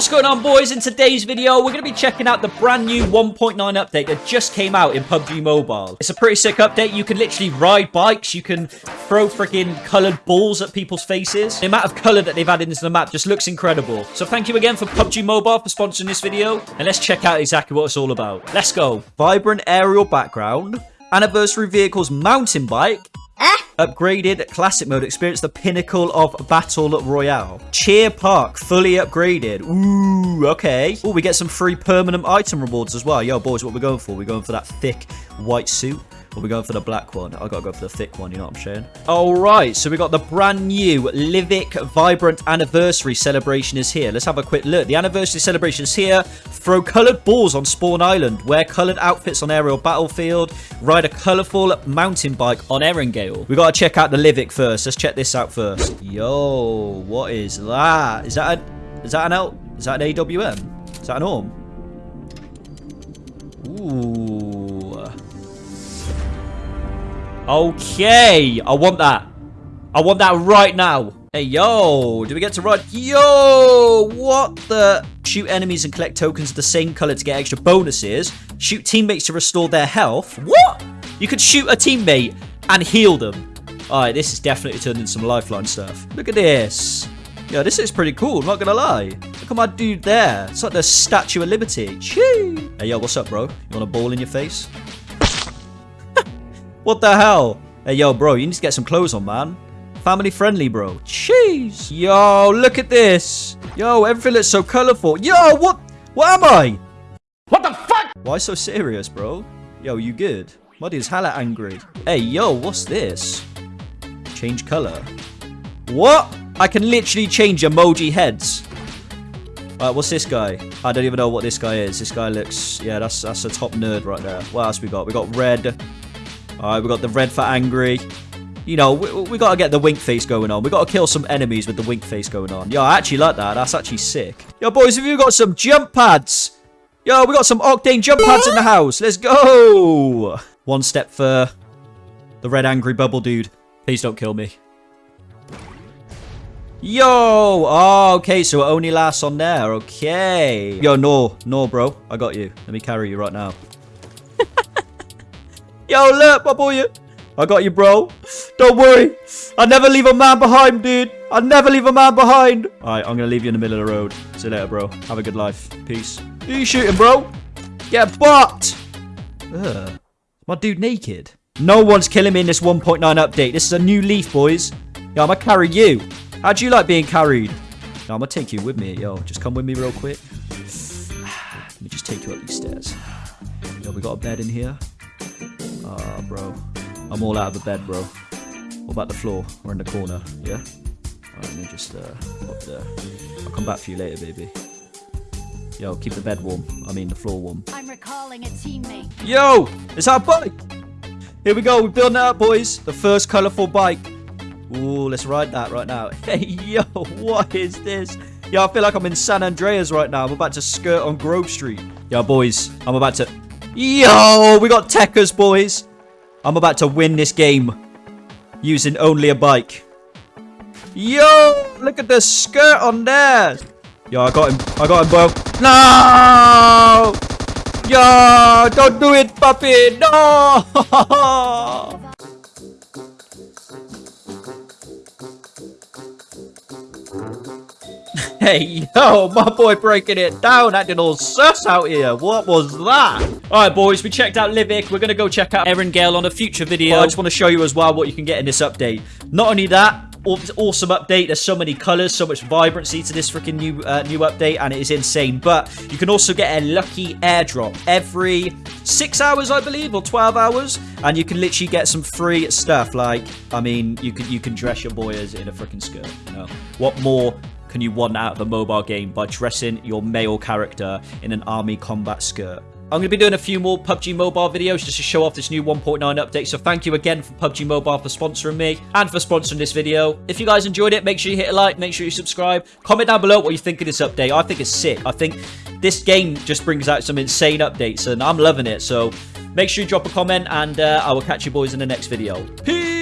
What's going on, boys? In today's video, we're going to be checking out the brand new 1.9 update that just came out in PUBG Mobile. It's a pretty sick update. You can literally ride bikes. You can throw freaking colored balls at people's faces. The amount of color that they've added into the map just looks incredible. So thank you again for PUBG Mobile for sponsoring this video. And let's check out exactly what it's all about. Let's go. Vibrant aerial background. Anniversary vehicles mountain bike Upgraded classic mode. Experience the pinnacle of battle royale. Cheer Park fully upgraded. Ooh, okay. Oh, we get some free permanent item rewards as well. Yo, boys, what we're going for? We're going for that thick white suit. Or we going for the black one? I gotta go for the thick one, you know what I'm saying? Alright, so we got the brand new Livik Vibrant Anniversary Celebration is here. Let's have a quick look. The Anniversary Celebration is here. Throw coloured balls on Spawn Island. Wear coloured outfits on Aerial Battlefield. Ride a colourful mountain bike on Erangel. We gotta check out the Livik first. Let's check this out first. Yo, what is that? Is that a, is that an L? Is that an AWM? Is that an ORM? Ooh. Okay, I want that. I want that right now. Hey, yo, do we get to ride? Yo, what the? Shoot enemies and collect tokens of the same color to get extra bonuses. Shoot teammates to restore their health. What? You could shoot a teammate and heal them. All right, this is definitely turning some lifeline stuff. Look at this. Yeah, this is pretty cool, not gonna lie. Look at my dude there. It's like the Statue of Liberty. Chee. Hey, yo, what's up, bro? You want a ball in your face? What the hell? Hey, yo, bro, you need to get some clothes on, man. Family friendly, bro. Jeez. Yo, look at this. Yo, everything looks so colorful. Yo, what? What am I? What the fuck? Why so serious, bro? Yo, you good? Muddy's hella angry. Hey, yo, what's this? Change color. What? I can literally change emoji heads. Alright, what's this guy? I don't even know what this guy is. This guy looks... Yeah, that's that's a top nerd right there. What else we got? We got red. Alright, we got the red for angry. You know, we, we got to get the wink face going on. We got to kill some enemies with the wink face going on. Yo, I actually like that. That's actually sick. Yo, boys, have you got some jump pads? Yo, we got some Octane jump pads in the house. Let's go. One step for the red angry bubble dude. Please don't kill me. Yo! Oh, okay, so it only lasts on there. Okay. Yo, no. No, bro. I got you. Let me carry you right now. Yo, look, my boy. I got you, bro. Don't worry. I never leave a man behind, dude. I never leave a man behind. All right, I'm going to leave you in the middle of the road. See you later, bro. Have a good life. Peace. Who you shooting, bro? Get bucked. Ugh. My dude naked. No one's killing me in this 1.9 update. This is a new leaf, boys. Yo, I'm going to carry you. How do you like being carried? No, I'm going to take you with me. Yo, just come with me real quick. Let me just take you up these stairs. Yo, we got a bed in here. Ah, uh, bro. I'm all out of the bed, bro. What about the floor? We're in the corner, yeah? Alright, let me just, uh, up there. I'll come back for you later, baby. Yo, keep the bed warm. I mean, the floor warm. I'm recalling a teammate. Yo! It's our bike! Here we go. We're building it up, boys. The first colourful bike. Ooh, let's ride that right now. Hey, yo, what is this? Yo, I feel like I'm in San Andreas right now. I'm about to skirt on Grove Street. Yo, boys, I'm about to... Yo, we got Techers, boys. I'm about to win this game using only a bike. Yo, look at the skirt on there. Yo, I got him. I got him, bro. No! Yo, don't do it, puppy. No! Hey, yo, my boy breaking it down, acting all sus out here. What was that? All right, boys, we checked out Livik. We're going to go check out Erangel on a future video. But I just want to show you as well what you can get in this update. Not only that, awesome update. There's so many colors, so much vibrancy to this freaking new uh, new update, and it is insane. But you can also get a lucky airdrop every six hours, I believe, or 12 hours, and you can literally get some free stuff. Like, I mean, you can you can dress your boy as in a freaking skirt. You know? What more can you want out of a mobile game by dressing your male character in an army combat skirt. I'm going to be doing a few more PUBG Mobile videos just to show off this new 1.9 update. So thank you again for PUBG Mobile for sponsoring me and for sponsoring this video. If you guys enjoyed it, make sure you hit a like, make sure you subscribe. Comment down below what you think of this update. I think it's sick. I think this game just brings out some insane updates and I'm loving it. So make sure you drop a comment and uh, I will catch you boys in the next video. Peace!